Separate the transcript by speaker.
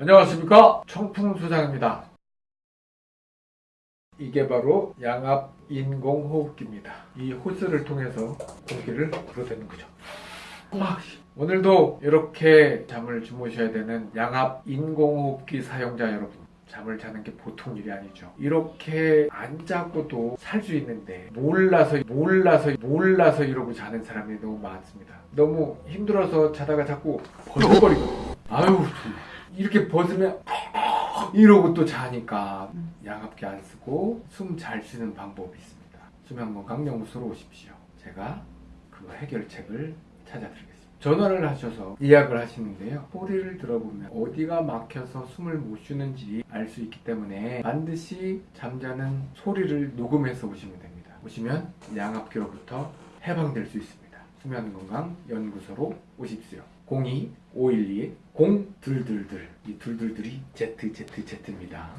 Speaker 1: 안녕하십니까? 청풍소장입니다. 이게 바로 양압 인공호흡기입니다. 이 호스를 통해서 공기를 불어대는 거죠. 아, 오늘도 이렇게 잠을 주무셔야 되는 양압 인공호흡기 사용자 여러분 잠을 자는 게 보통 일이 아니죠. 이렇게 안 자고도 살 수 있는데 몰라서 몰라서 몰라서 이러고 자는 사람이 너무 많습니다. 너무 힘들어서 자다가 자꾸 버벅거리고 아유 이렇게 벗으면 이러고 또 자니까 양압기 안 쓰고 숨 잘 쉬는 방법이 있습니다. 수면 건강 연구소로 오십시오. 제가 그 해결책을 찾아드리겠습니다. 전화를 하셔서 예약을 하시는데요. 소리를 들어보면 어디가 막혀서 숨을 못 쉬는지 알 수 있기 때문에 반드시 잠자는 소리를 녹음해서 오시면 됩니다. 오시면 양압기로부터 해방될 수 있습니다. 수면건강 연구소로 오십시오. 02-512-0222이 둘둘들이 ZZZ입니다.